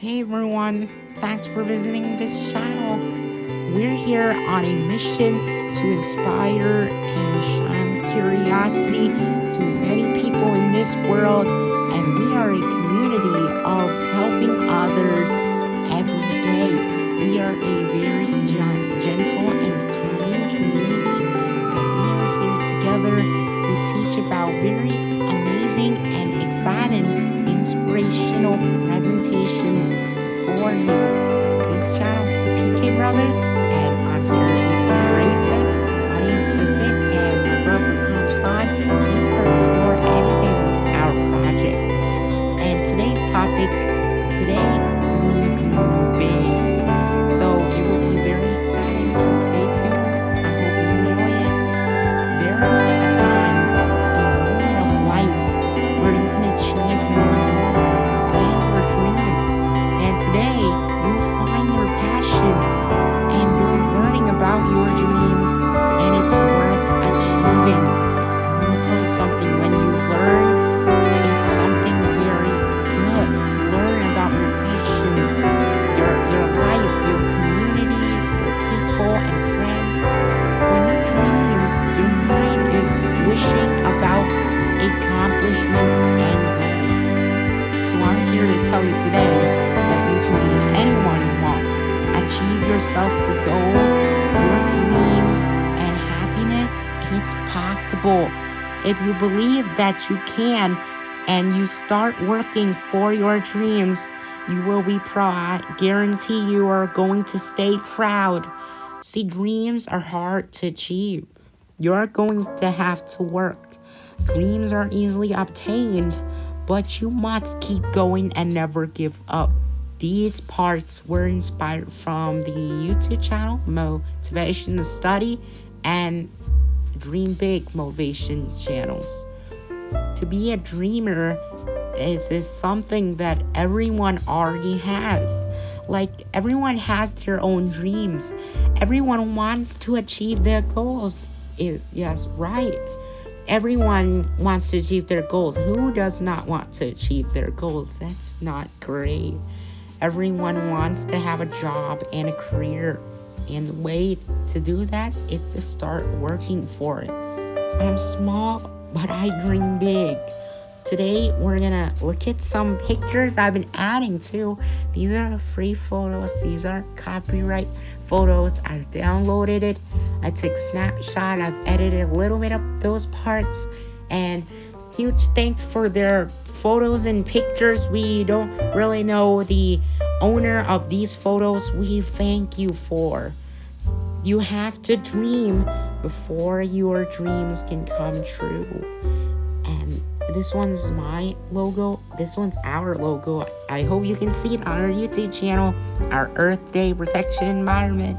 Hey everyone, thanks for visiting this channel. We're here on a mission to inspire and shine curiosity to many people in this world and we are a community of helping others every day. We are a very presentations for you. This channel's the PK Brothers, today that you can be anyone you want. Achieve yourself the goals, your dreams, and happiness. It's possible. If you believe that you can and you start working for your dreams, you will be proud. I guarantee you are going to stay proud. See, dreams are hard to achieve. You're going to have to work. Dreams aren't easily obtained, but you must keep going and never give up. These parts were inspired from the YouTube channel Motivation Study and Dream Big Motivation channels. To be a dreamer is, is something that everyone already has. Like everyone has their own dreams. Everyone wants to achieve their goals. Is yes, right. Everyone wants to achieve their goals. Who does not want to achieve their goals? That's not great. Everyone wants to have a job and a career. And the way to do that is to start working for it. I'm small, but I dream big. Today, we're gonna look at some pictures I've been adding to. These are free photos, these are copyright photos. I've downloaded it. I took snapshot, I've edited a little bit of those parts, and huge thanks for their photos and pictures. We don't really know the owner of these photos. We thank you for. You have to dream before your dreams can come true. And this one's my logo. This one's our logo. I hope you can see it on our YouTube channel, our Earth Day Protection Environment.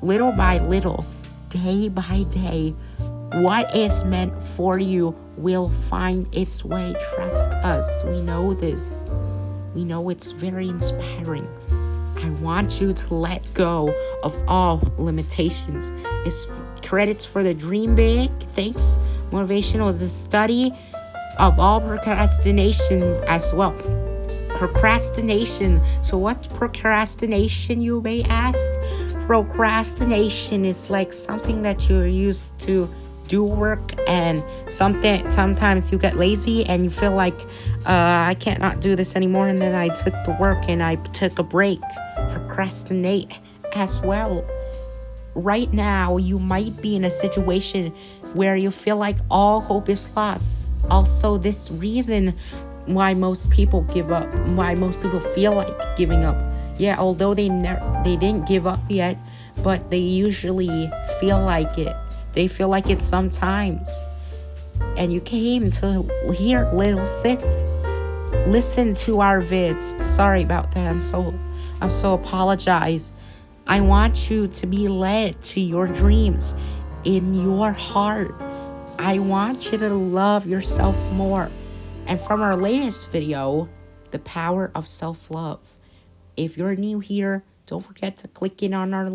Little by little, day by day, what is meant for you will find its way. Trust us. We know this. We know it's very inspiring. I want you to let go of all limitations. It's credits for the dream big. Thanks. Motivational is a study of all procrastinations as well. Procrastination. So, what's procrastination, you may ask? Procrastination is like something that you're used to do work and something sometimes you get lazy and you feel like uh, I can't not do this anymore. And then I took the work and I took a break. Procrastinate as well. Right now you might be in a situation where you feel like all hope is lost. Also this reason why most people give up why most people feel like giving up yeah although they never they didn't give up yet but they usually feel like it they feel like it sometimes. And you came to hear little six. Listen to our vids. Sorry about that. I'm so I'm so apologize. I want you to be led to your dreams in your heart. I want you to love yourself more. And from our latest video, the power of self-love. If you're new here, don't forget to click in on our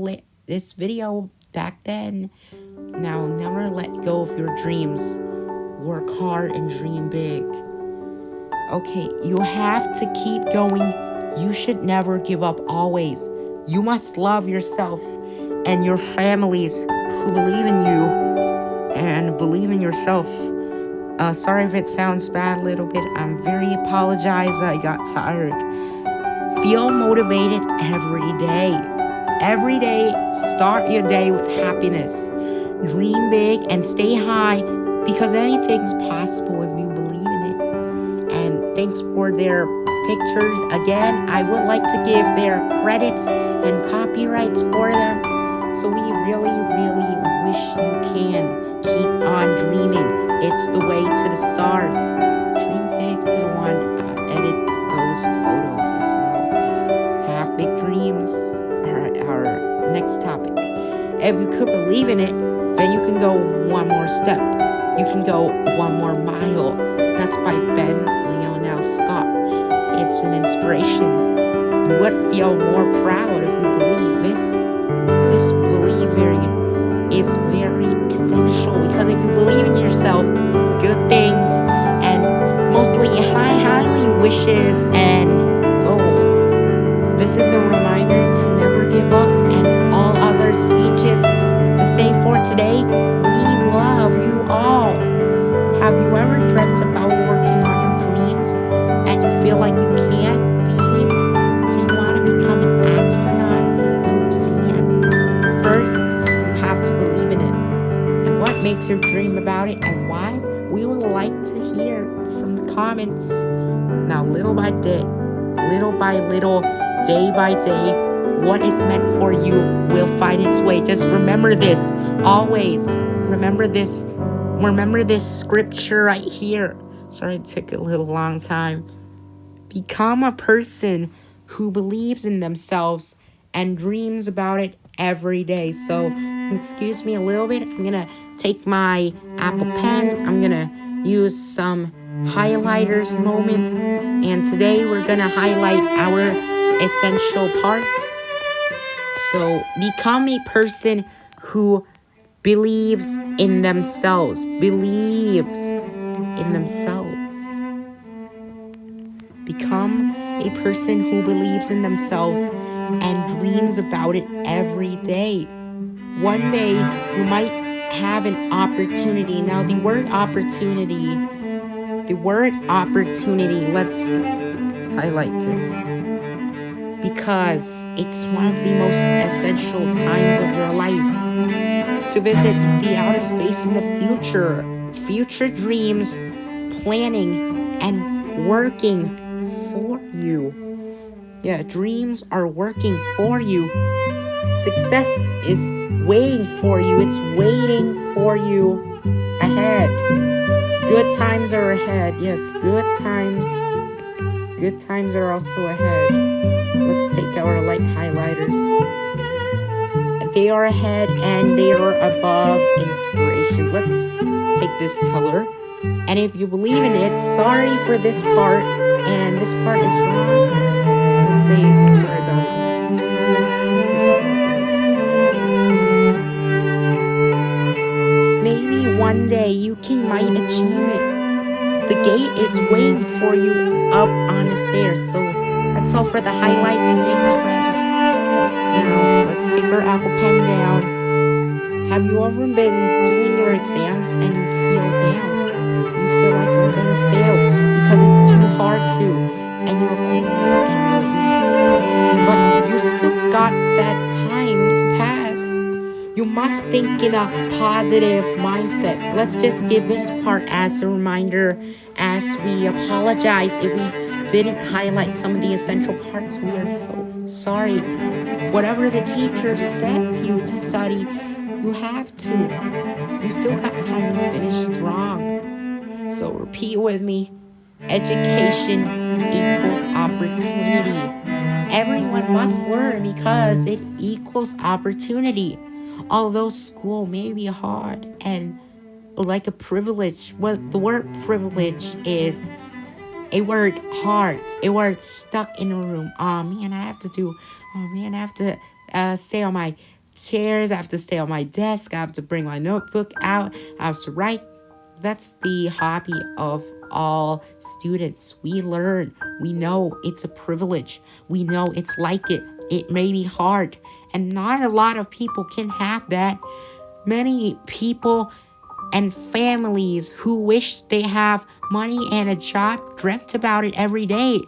this video back then. Now, never let go of your dreams. Work hard and dream big. Okay, you have to keep going You should never give up always. You must love yourself and your families who believe in you and believe in yourself. Uh, sorry if it sounds bad a little bit. I'm very apologize. I got tired. Feel motivated every day. Every day, start your day with happiness. Dream big and stay high because anything's possible if you believe in it. And thanks for their pictures. Again, I would like to give their credits and copyrights for them. So we really, really wish you can keep on dreaming. It's the way to the stars. Next topic. If you could believe in it, then you can go one more step. You can go one more mile. That's by Ben Lionel Scott. It's an inspiration. You would feel more proud if you believe this. This belief is very essential because if you believe in yourself, good things and mostly high, highly wishes and comments. Now, little by day, little by little, day by day, what is meant for you will find its way. Just remember this always. Remember this. Remember this scripture right here. Sorry, it took a little long time. Become a person who believes in themselves and dreams about it every day. So, excuse me a little bit. I'm gonna take my Apple Pen. I'm gonna use some highlighters moment. And today we're gonna highlight our essential parts. So, become a person who believes in themselves. Believes in themselves. Become a person who believes in themselves and dreams about it every day. One day you might have an opportunity. Now, the word opportunity, the word opportunity, let's highlight this because it's one of the most essential times of your life to visit the outer space in the future. Future dreams, planning, and working for you. Yeah, dreams are working for you. Success is waiting for you. It's waiting for you ahead. Good times are ahead. Yes, good times. Good times are also ahead. Let's take our light highlighters. They are ahead and they are above inspiration. Let's take this color. And if you believe in it, sorry for this part, and this part is wrong. For you up on the stairs. So that's all for the highlights. Thanks, friends. Now let's take our apple pen down. Have you ever been doing your exams and you feel down? You feel like you're gonna fail because it's too hard to, and you're You must think in a positive mindset. Let's just give this part as a reminder as we apologize if we didn't highlight some of the essential parts. We are so sorry. Whatever the teacher said to you to study, you have to. You still got time to finish strong. So repeat with me. Education equals opportunity. Everyone must learn because it equals opportunity. Although school may be hard and like a privilege, well, the word privilege is a word hard, a word stuck in a room. Oh man, I have to do, oh man, I have to uh, stay on my chairs, I have to stay on my desk, I have to bring my notebook out, I have to write. That's the hobby of all students. We learn. We know it's a privilege. We know it's like it. It may be hard. And not a lot of people can have that. Many people and families who wish they have money and a job dreamt about it every day.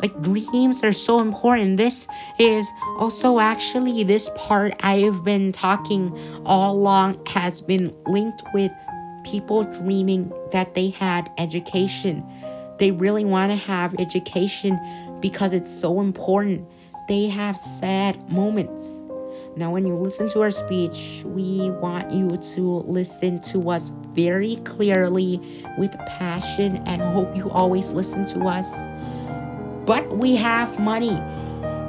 Like dreams are so important. This is also actually this part I've been talking all along has been linked with people dreaming that they had education. They really want to have education because it's so important. They have sad moments. Now, when you listen to our speech, we want you to listen to us very clearly with passion and hope you always listen to us. But we have money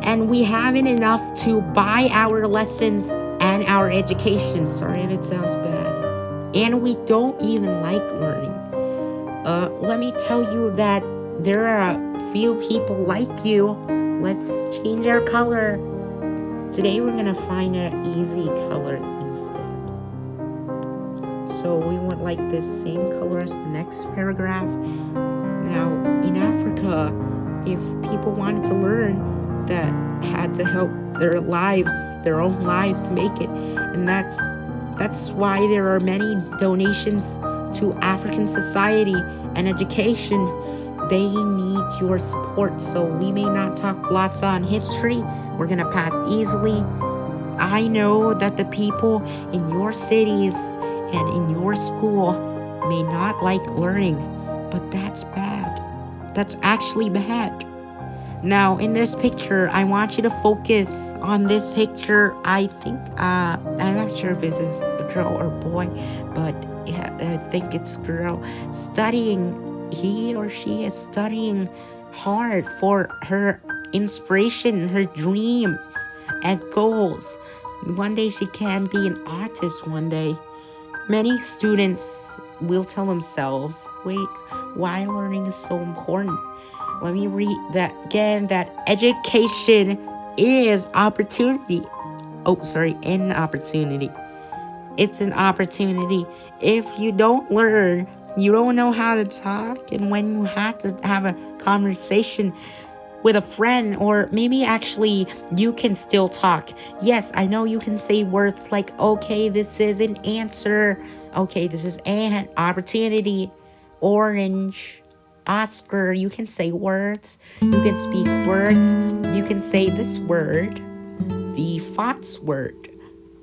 and we haven't enough to buy our lessons and our education. Sorry if it sounds bad and we don't even like learning. Uh, let me tell you that there are a few people like you. Let's change our color. Today we're gonna find an easy color instead. So we want like this same color as the next paragraph. Now in Africa, if people wanted to learn, that had to help their lives, their own lives to make it, and that's that's why there are many donations to African society and education. They need your support. So we may not talk lots on history. We're going to pass easily. I know that the people in your cities and in your school may not like learning, but that's bad. That's actually bad. Now, in this picture, I want you to focus on this picture. I think, uh, I'm not sure if this is a girl or boy, but yeah, I think it's girl studying. He or she is studying hard for her inspiration, her dreams and goals. One day she can be an artist one day. Many students will tell themselves, wait, why learning is so important? Let me read that again that education is opportunity. Oh, sorry, an opportunity. It's an opportunity. If you don't learn, you don't know how to talk, and when you have to have a conversation with a friend, or maybe actually you can still talk. Yes, I know you can say words like, okay, this is an answer. Okay, this is an opportunity. Orange Oscar, you can say words, you can speak words, you can say this word, the fonts word.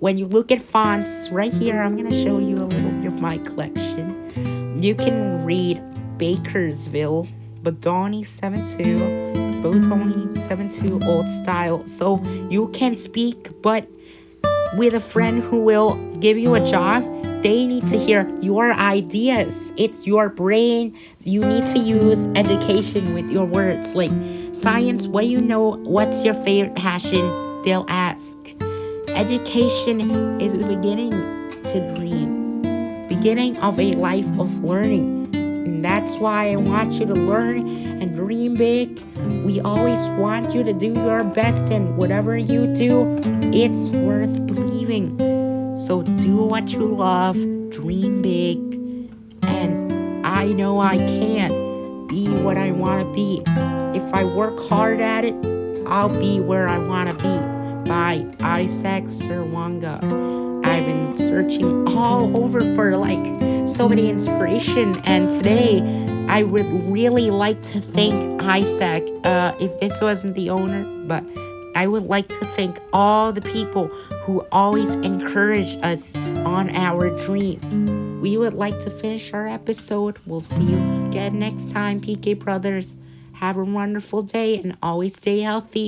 When you look at fonts, right here, I'm going to show you a little bit of my collection. You can read Bakersville, Bodoni 72, Bodoni 72 Old Style. So you can speak, but with a friend who will give you a job, they need to hear your ideas. It's your brain. You need to use education with your words. Like, science, what do you know? What's your favorite passion? They'll ask. Education is the beginning to dreams, beginning of a life of learning. That's why I want you to learn and dream big. We always want you to do your best, and whatever you do, it's worth believing. So do what you love, dream big, and I know I can be what I want to be. If I work hard at it, I'll be where I want to be. By Isaac Serwanga. I've been searching all over for like so many inspiration, and today I would really like to thank Isaac. Uh, if this wasn't the owner, but I would like to thank all the people who always encourage us on our dreams. We would like to finish our episode. We'll see you again next time, PK Brothers. Have a wonderful day and always stay healthy.